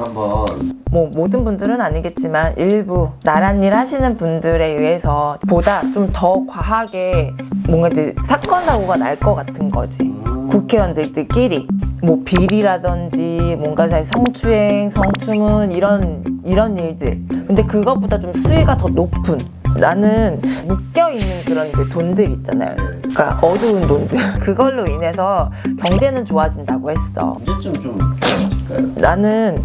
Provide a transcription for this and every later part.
한번. 뭐 모든 분들은 아니겠지만 일부 나란 일 하시는 분들에 의해서 보다 좀 더 과하게 뭔가 이제 사건 사고가 날 것 같은 거지. 국회의원들끼리 뭐 비리라든지 뭔가 사실 성추행 성추문 이런 이런 일들. 근데 그것보다 좀 수위가 더 높은 나는 묶여 있는 그런 이제 돈들 있잖아요. 그러니까 어두운 돈들. 그걸로 인해서 경제는 좋아진다고 했어. 언제쯤 좀? 나는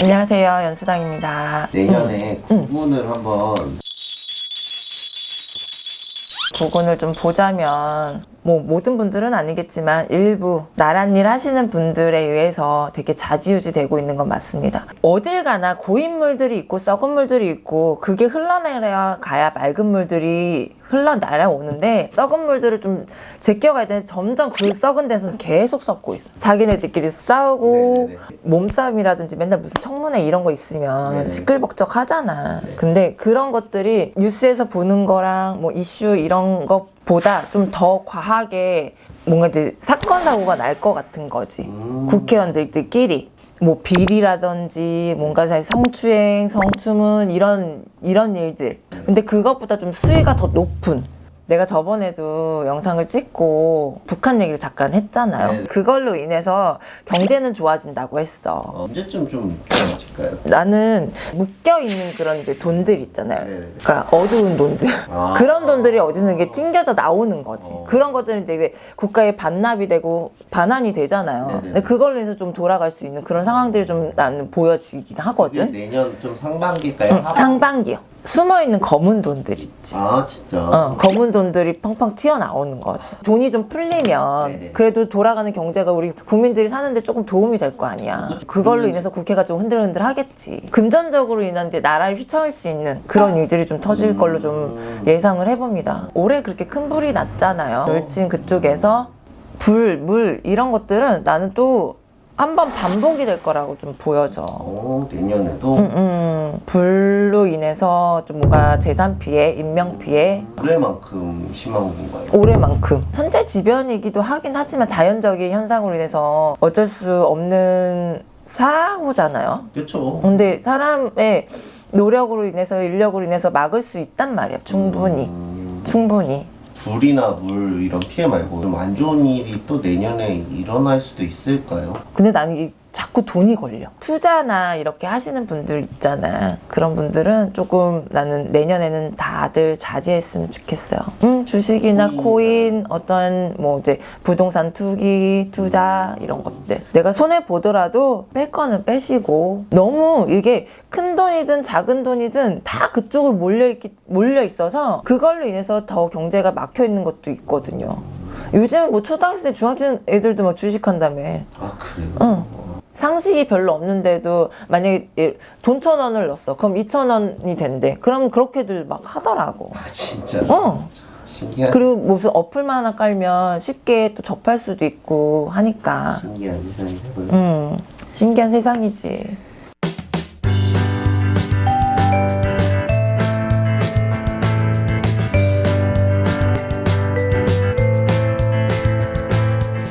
안녕하세요 연수당입니다. 내년에 구분을 한번. 구분을 좀 보자면 뭐 모든 분들은 아니겠지만 일부 나란 일 하시는 분들에 의해서 되게 자지우지 되고 있는 건 맞습니다. 어딜 가나 고인 물들이 있고 썩은 물들이 있고 그게 흘러내려 가야 맑은 물들이 흘러날아오는데 썩은 물들을 좀 제껴가야 되는데 점점 그 썩은 데서는 계속 썩고 있어. 자기네들끼리 싸우고 네네네. 몸싸움이라든지 맨날 무슨 청문회 이런 거 있으면 네네. 시끌벅적 하잖아. 근데 그런 것들이 뉴스에서 보는 거랑 뭐 이슈 이런 것 보다 좀 더 과하게 뭔가 이제 사건 사고가 날 것 같은 거지. 음. 국회의원들끼리 뭐 비리라든지 뭔가 사실 성추행, 성추문 이런 이런 일들. 근데 그것보다 좀 수위가 더 높은. 내가 저번에도 영상을 찍고 북한 얘기를 잠깐 했잖아요. 네. 그걸로 인해서 경제는 좋아진다고 했어. 언제쯤 좀 좋아질까요? 나는 묶여 있는 그런 이제 돈들 있잖아요. 네. 그러니까 어두운 돈들. 아. 그런 돈들이 어디서 이게 튕겨져 나오는 거지. 어. 그런 것들은 이제 왜 국가에 반납이 되고 반환이 되잖아요. 네네. 근데 그걸로 해서 좀 돌아갈 수 있는 그런 상황들이 좀 나는 보여지긴 하거든. 내년 좀 상반기일까요? 응, 상반기요. 숨어 있는 검은 돈들 있지. 아 진짜 어, 검은 돈 들이 펑펑 튀어나오는 거지. 돈이 좀 풀리면 네네. 그래도 돌아가는 경제가 우리 국민들이 사는데 조금 도움이 될 거 아니야. 그걸로 인해서 국회가 좀 흔들흔들 하겠지. 금전적으로 인한 데 나라를 휘청할 수 있는 그런 일들이 좀 터질 걸로 좀 예상을 해봅니다. 올해 그렇게 큰 불이 났잖아요. 열진 그쪽에서 불, 물 이런 것들은 나는 또 한번 반복이 될 거라고 좀 보여져. 어, 내년에도 음, 음, 불로 인해서 좀 뭔가 재산 피해, 인명 피해, 올해만큼 심한 건가요? 올해만큼 천재지변이기도 하긴 하지만 자연적인 현상으로 인해서 어쩔 수 없는 사고잖아요. 그렇죠 근데 사람의 노력으로 인해서 인력으로 인해서 막을 수 있단 말이야. 충분히, 음, 충분히. 불이나 물 이런 피해 말고 좀 안 좋은 일이 또 내년에 일어날 수도 있을까요? 근데 나는 자꾸 돈이 걸려. 투자나 이렇게 하시는 분들 있잖아. 그런 분들은 조금 나는 내년에는 다들 자제했으면 좋겠어요. 음, 주식이나 코인. 코인, 어떤 뭐 이제 부동산 투기, 투자 이런 것들. 내가 손해 보더라도 뺄 거는 빼시고 너무 이게 큰 돈이든 작은 돈이든 다 그쪽으로 몰려 있기 몰려 있어서 그걸로 인해서 더 경제가 막혀 있는 것도 있거든요. 요즘 뭐 초등학생, 중학생 애들도 막 주식한다며. 아 그래요? 응. 상식이 별로 없는데도 만약에 예, 돈천 원을 넣었어. 그럼 이천 원이 된대. 그럼 그렇게들 막 하더라고. 아 진짜 어. 신기한 그리고 무슨 어플만 하나 깔면 쉽게 또 접할 수도 있고 하니까. 신기한 세상이 되고요 음, 신기한 세상이지.